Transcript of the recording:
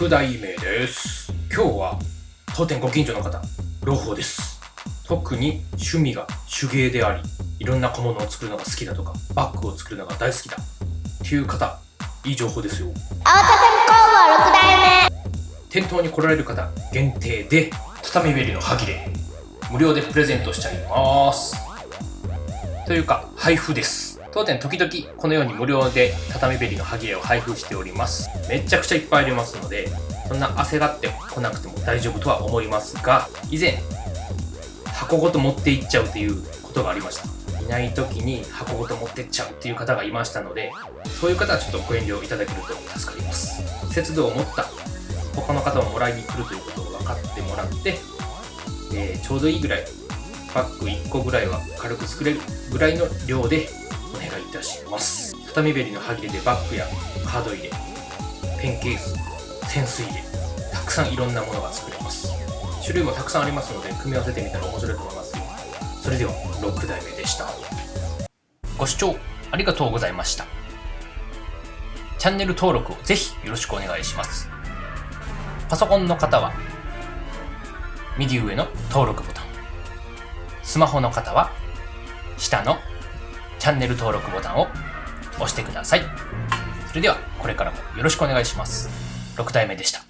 6代目です。今日は当店ご近所の方朗報です。特に趣味が手芸でありいろんな小物を作るのが好きだとかバッグを作るのが大好きだっていう方いい情報ですよ。青田工房6代目。店頭に来られる方限定で畳べりの歯切れ無料でプレゼントしちゃいます。というか配布です当店時々このように無料で畳べりの歯切れを配布しております。めちゃくちゃいっぱいありますのでそんな焦がってこなくても大丈夫とは思いますが以前箱ごと持っていっちゃうっていうことがありました。いない時に箱ごと持ってっちゃうっていう方がいましたのでそういう方はちょっとご遠慮いただけると助かります。節度を持った他の方ももらいに来るということを分かってもらって、えーちょうどいいぐらいバッグ1個ぐらいは軽く作れるぐらいの量でお願いいたします。畳べりの歯切れでバッグやカード入れペンケース潜水入れたくさんいろんなものが作れます。種類もたくさんありますので組み合わせてみたら面白いと思いますそれでは6代目でした。ご視聴ありがとうございました。チャンネル登録をぜひよろしくお願いします。パソコンの方は右上の登録ボタン。スマホの方は下のチャンネル登録ボタンを押してください。それではこれからもよろしくお願いします。6体目でした。